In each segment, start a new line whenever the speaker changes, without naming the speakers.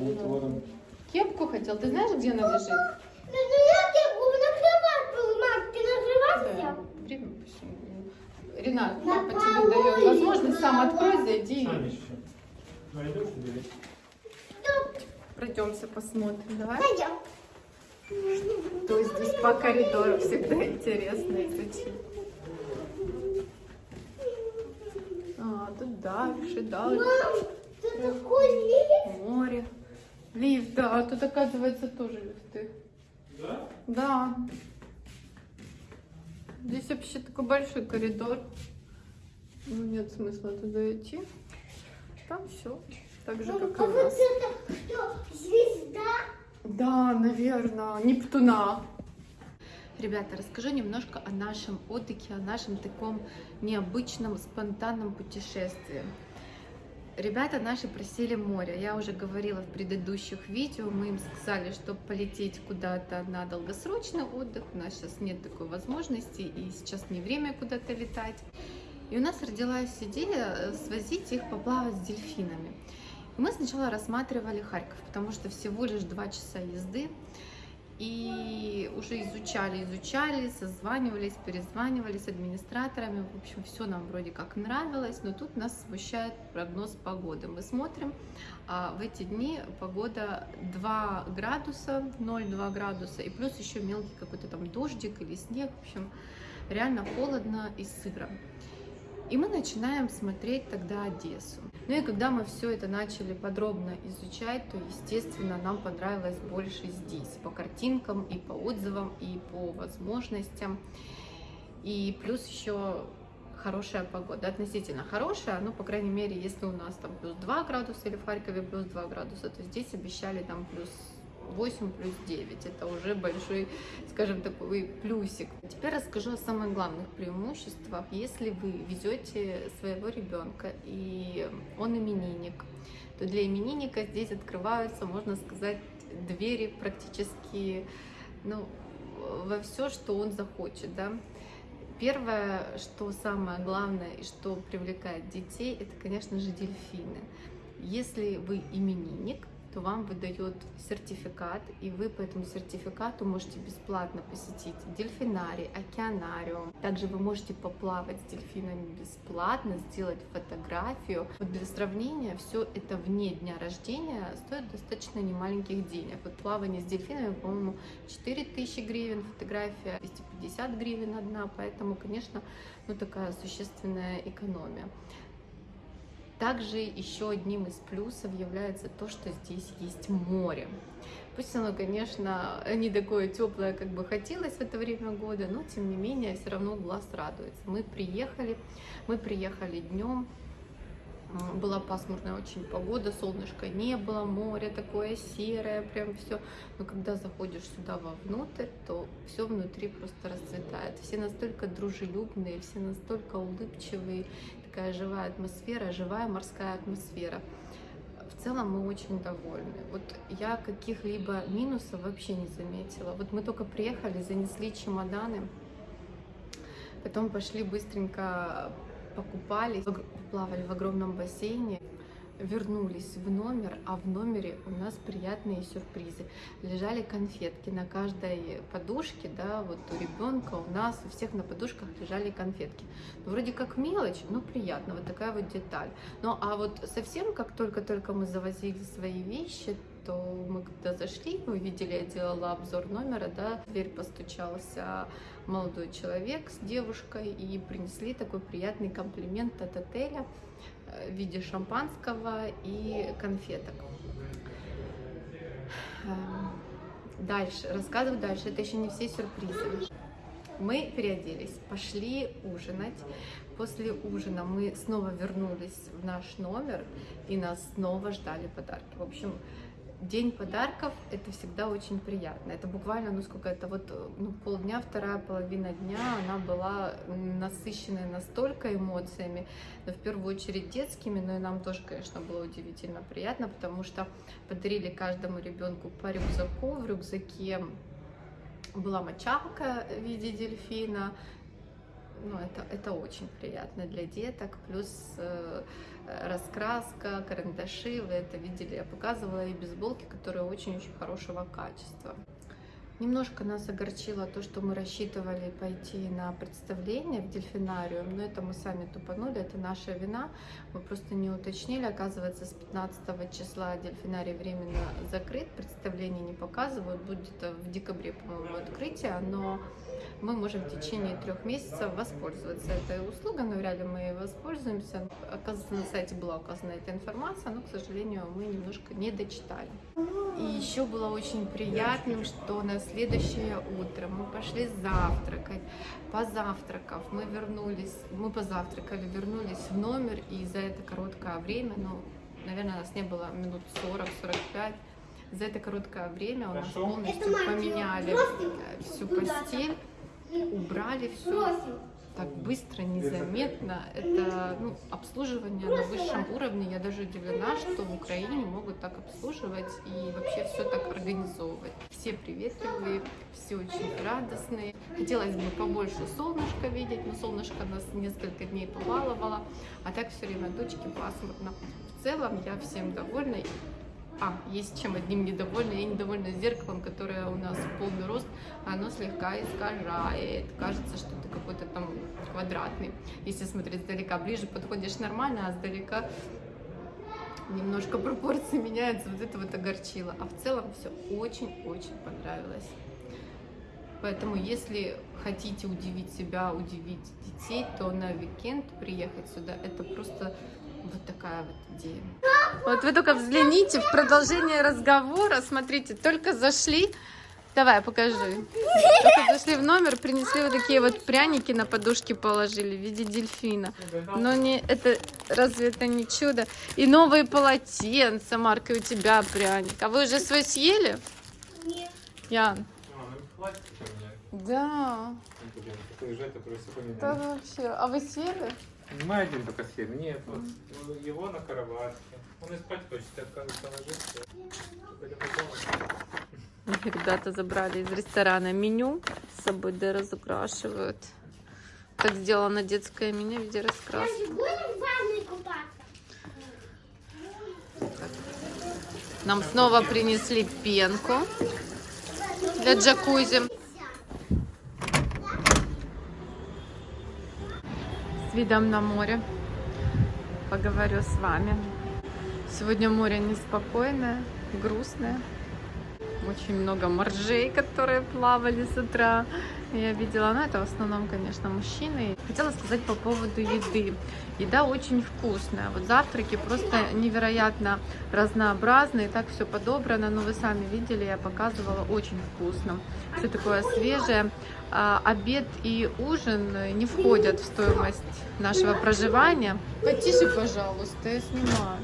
Вот ворон.
Кепку хотел. Ты знаешь, где она лежит?
Ну, ну я тебе накрывать был, мам, ты накрывайся.
Время почему? Ренат,
На
папа тебе дает возможность сам открой, зайди.
Себе?
Пройдемся, посмотрим. Давай.
Пойдем.
То есть здесь по коридору всегда интересно изучить. А, тут дальше, дальше.
Мам, ты такой.
Море. Лифт, да, тут оказывается тоже лифты.
Да?
Да. Здесь вообще такой большой коридор. Ну, нет смысла туда идти. Там все. Так же,
Мам,
как и
а
у
вот
нас.
это что, звезда?
Да, наверное, Нептуна. Ребята, расскажу немножко о нашем отдыхе, о нашем таком необычном, спонтанном путешествии. Ребята наши просили море. Я уже говорила в предыдущих видео, мы им сказали, что полететь куда-то на долгосрочный отдых. У нас сейчас нет такой возможности, и сейчас не время куда-то летать. И у нас родилась идея э, свозить их поплавать с дельфинами. Мы сначала рассматривали Харьков, потому что всего лишь два часа езды. И уже изучали, изучали, созванивались, перезванивались с администраторами. В общем, все нам вроде как нравилось, но тут нас смущает прогноз погоды. Мы смотрим, а в эти дни погода 2 градуса, 0,2 градуса, и плюс еще мелкий какой-то там дождик или снег. В общем, реально холодно и сыро. И мы начинаем смотреть тогда Одессу. Ну и когда мы все это начали подробно изучать, то, естественно, нам понравилось больше здесь, по картинкам и по отзывам, и по возможностям. И плюс еще хорошая погода, относительно хорошая, ну, по крайней мере, если у нас там плюс 2 градуса или в Харькове плюс 2 градуса, то здесь обещали там плюс 8 плюс 9. Это уже большой, скажем, такой плюсик. Теперь расскажу о самых главных преимуществах. Если вы везете своего ребенка и он именинник, то для именинника здесь открываются, можно сказать, двери практически ну, во все, что он захочет. Да? Первое, что самое главное и что привлекает детей, это, конечно же, дельфины. Если вы именинник, то вам выдает сертификат, и вы по этому сертификату можете бесплатно посетить дельфинарий, океанариум. Также вы можете поплавать с дельфинами бесплатно, сделать фотографию. Вот для сравнения, все это вне дня рождения стоит достаточно немаленьких денег. Вот плавание с дельфинами, по-моему, 4000 гривен, фотография 250 гривен одна, поэтому, конечно, ну такая существенная экономия. Также еще одним из плюсов является то, что здесь есть море. Пусть оно, конечно, не такое теплое, как бы хотелось в это время года, но тем не менее все равно глаз радуется. Мы приехали, мы приехали днем, была пасмурная очень погода, солнышка не было, море такое серое, прям все. Но когда заходишь сюда вовнутрь, то все внутри просто расцветает. Все настолько дружелюбные, все настолько улыбчивые, такая живая атмосфера, живая морская атмосфера. В целом мы очень довольны. Вот я каких-либо минусов вообще не заметила. Вот мы только приехали, занесли чемоданы, потом пошли быстренько покупались, плавали в огромном бассейне, вернулись в номер, а в номере у нас приятные сюрпризы. Лежали конфетки на каждой подушке, да, вот у ребенка, у нас, у всех на подушках лежали конфетки. Ну, вроде как мелочь, но приятно, вот такая вот деталь. Ну, а вот совсем, как только-только мы завозили свои вещи, то мы когда зашли, вы видели, я делала обзор номера, да, в дверь постучался молодой человек с девушкой и принесли такой приятный комплимент от отеля в виде шампанского и конфеток. Эм, Дальше, рассказываю дальше, это еще не все сюрпризы. Мы переоделись, пошли ужинать. После ужина мы снова вернулись в наш номер, и нас снова ждали подарки. В общем, День подарков – это всегда очень приятно. Это буквально, ну сколько это, вот ну, полдня, вторая половина дня, она была насыщенная настолько эмоциями, но в первую очередь детскими, но и нам тоже, конечно, было удивительно приятно, потому что подарили каждому ребенку по рюкзаку, в рюкзаке была мочалка в виде дельфина, ну, это, это очень приятно для деток. Плюс э, раскраска, карандаши, вы это видели, я показывала, и бейсболки, которые очень-очень хорошего качества. Немножко нас огорчило то, что мы рассчитывали пойти на представление в дельфинариум, но это мы сами тупанули, это наша вина. Мы просто не уточнили, оказывается, с 15 числа дельфинарий временно закрыт, представление не показывают, будет в декабре, по-моему, открытие, но мы можем в течение трех месяцев воспользоваться этой услугой, но вряд ли мы воспользуемся. Оказывается, на сайте была указана эта информация, но, к сожалению, мы немножко не дочитали. И еще было очень приятным, что на следующее утро мы пошли завтракать. Позавтракав, мы вернулись, мы позавтракали, вернулись в номер, и за это короткое время, ну, наверное, нас не было минут 40-45, за это короткое время у нас
Хорошо.
полностью поменяли э, всю постель, убрали все так быстро, незаметно. Это ну, обслуживание на высшем уровне. Я даже удивлена, что в Украине могут так обслуживать и вообще все так организовывать. Все приветливые, все очень радостные. Хотелось бы побольше солнышка видеть, но солнышко нас несколько дней побаловало, а так все время дочки пасмурно. В целом я всем довольна. А, есть чем одним недовольна. Я недовольна зеркалом, которое у нас в полный рост. Оно слегка искажает. Кажется, что ты какой-то там квадратный. Если смотреть сдалека, ближе подходишь нормально, а сдалека немножко пропорции меняются. Вот это вот огорчило. А в целом все очень-очень понравилось. Поэтому, если хотите удивить себя, удивить детей, то на уикенд приехать сюда, это просто вот такая вот идея. Вот вы только взгляните в продолжение разговора. Смотрите, только зашли. Давай, покажи. Только зашли в номер, принесли вот такие вот пряники на подушке положили в виде дельфина. Но не это разве это не чудо? И новые полотенца, Марк, и у тебя пряник. А вы уже свой съели?
Нет.
Ян?
А, ну хватит у меня.
Да. Да вообще. А вы съели?
Один только съели. Нет, вот его на кроватке. Он и спать хочет, я кажется, ложится.
Ребята забрали из ресторана меню с собой, да разукрашивают. Так сделано детское меню в виде раскраски. Нам снова принесли пенку для джакузи. С видом на море. Поговорю с вами. Сегодня море неспокойное, грустное. Очень много моржей, которые плавали с утра. Я видела, но это в основном, конечно, мужчины. Хотела сказать по поводу еды. Еда очень вкусная. Вот завтраки просто невероятно разнообразные. Так все подобрано. Но вы сами видели, я показывала, очень вкусно. Все такое свежее. А, обед и ужин не входят в стоимость нашего проживания. Потише, пожалуйста, я снимаю.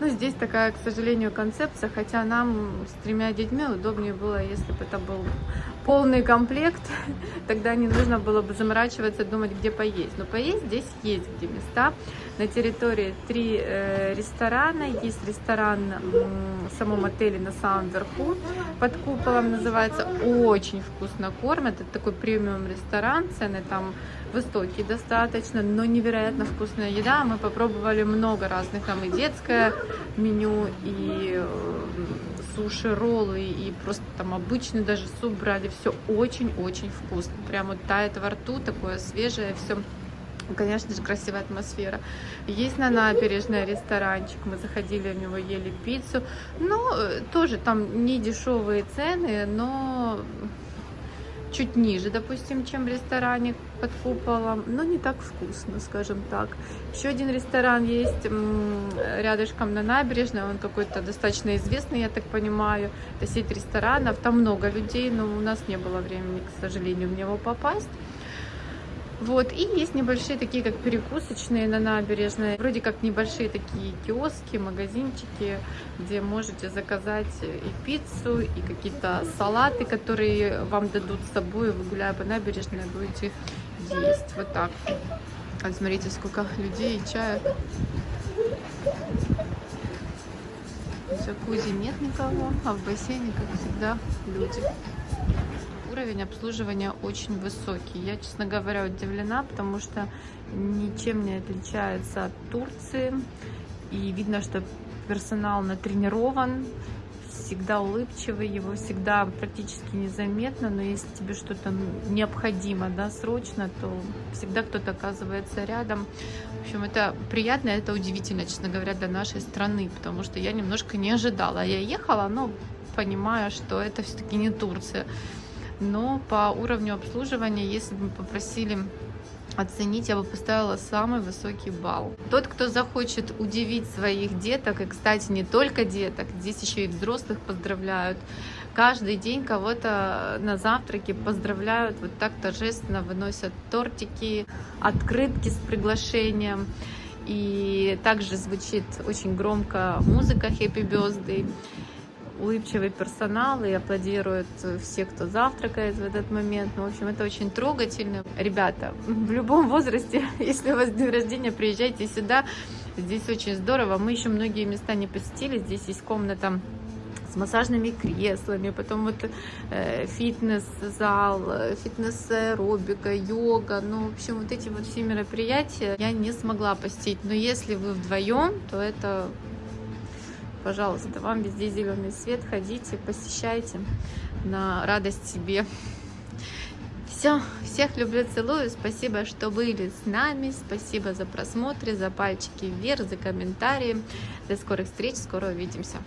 Ну, здесь такая, к сожалению, концепция, хотя нам с тремя детьми удобнее было, если бы это был полный комплект, тогда не нужно было бы заморачиваться, думать, где поесть. Но поесть здесь есть где места. На территории три э, ресторана. Есть ресторан м, в самом отеле на самом верху, под куполом называется. Очень вкусно кормят. Это такой премиум ресторан, цены там высокие достаточно, но невероятно вкусная еда. Мы попробовали много разных, там и детское меню, и э, суши, роллы, и просто там обычный даже суп брали. Все очень-очень вкусно. Прям вот тает во рту, такое свежее все. Конечно же, красивая атмосфера. Есть на набережной ресторанчик, мы заходили в него, ели пиццу. Но э, тоже там не дешевые цены, но чуть ниже, допустим, чем в ресторане под куполом, но не так вкусно, скажем так. Еще один ресторан есть рядышком на набережной, он какой-то достаточно известный, я так понимаю. Это сеть ресторанов, там много людей, но у нас не было времени, к сожалению, в него попасть. Вот, и есть небольшие такие, как перекусочные на набережной, вроде как небольшие такие киоски, магазинчики, где можете заказать и пиццу, и какие-то салаты, которые вам дадут с собой, вы гуляя по набережной будете есть. Вот так. А смотрите, сколько людей и чая. В джакузи нет никого, а в бассейне, как всегда, люди. Уровень обслуживания очень высокий. Я, честно говоря, удивлена, потому что ничем не отличается от Турции. И видно, что персонал натренирован, всегда улыбчивый, его всегда практически незаметно, но если тебе что-то необходимо, да, срочно, то всегда кто-то оказывается рядом. В общем, это приятно, это удивительно, честно говоря, для нашей страны, потому что я немножко не ожидала. Я ехала, но понимая, что это все-таки не Турция. Но по уровню обслуживания, если бы мы попросили оценить, я бы поставила самый высокий балл. Тот, кто захочет удивить своих деток, и, кстати, не только деток, здесь еще и взрослых поздравляют, каждый день кого-то на завтраке поздравляют, вот так торжественно выносят тортики, открытки с приглашением. И также звучит очень громко музыка Happy Birthday улыбчивый персонал и аплодируют все, кто завтракает в этот момент. Ну, в общем, это очень трогательно. Ребята, в любом возрасте, если у вас день рождения, приезжайте сюда. Здесь очень здорово. Мы еще многие места не посетили. Здесь есть комната с массажными креслами, потом вот э, фитнес-зал, фитнес-аэробика, йога, ну, в общем, вот эти вот все мероприятия я не смогла посетить, но если вы вдвоем, то это пожалуйста, вам везде зеленый свет, ходите, посещайте на радость себе. Все, всех люблю, целую, спасибо, что были с нами, спасибо за просмотры, за пальчики вверх, за комментарии. До скорых встреч, скоро увидимся.